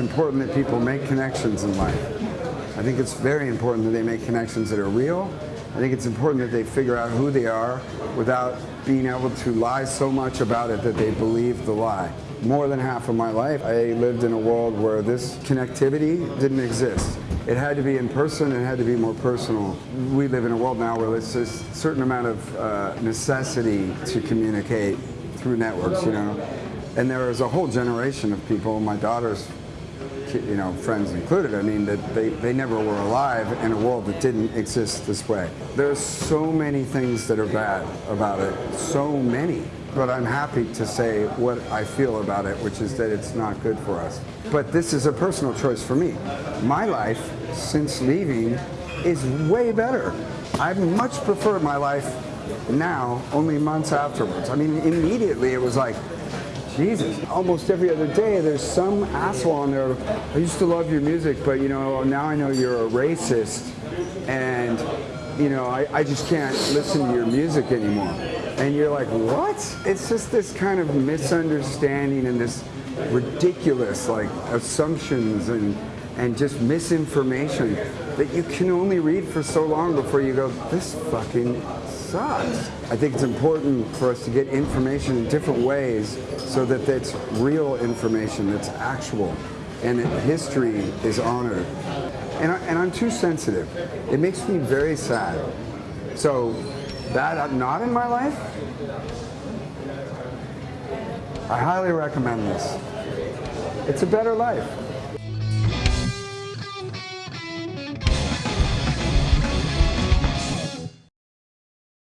important that people make connections in life. I think it's very important that they make connections that are real. I think it's important that they figure out who they are without being able to lie so much about it that they believe the lie. More than half of my life, I lived in a world where this connectivity didn't exist. It had to be in person, it had to be more personal. We live in a world now where there's a certain amount of uh, necessity to communicate through networks, you know. And there is a whole generation of people, my daughter's you know, friends included, I mean, that they, they never were alive in a world that didn't exist this way. There's so many things that are bad about it, so many. But I'm happy to say what I feel about it, which is that it's not good for us. But this is a personal choice for me. My life, since leaving, is way better. I much prefer my life now, only months afterwards. I mean, immediately it was like, Jesus. Almost every other day there's some asshole on there, I used to love your music, but you know, now I know you're a racist and you know, I, I just can't listen to your music anymore. And you're like, what? It's just this kind of misunderstanding and this ridiculous like assumptions and and just misinformation that you can only read for so long before you go, this fucking sucks. I think it's important for us to get information in different ways so that it's real information that's actual and history is honored. And, I, am too sensitive. It makes me very sad. So that I'm not in my life, I highly recommend this. It's a better life.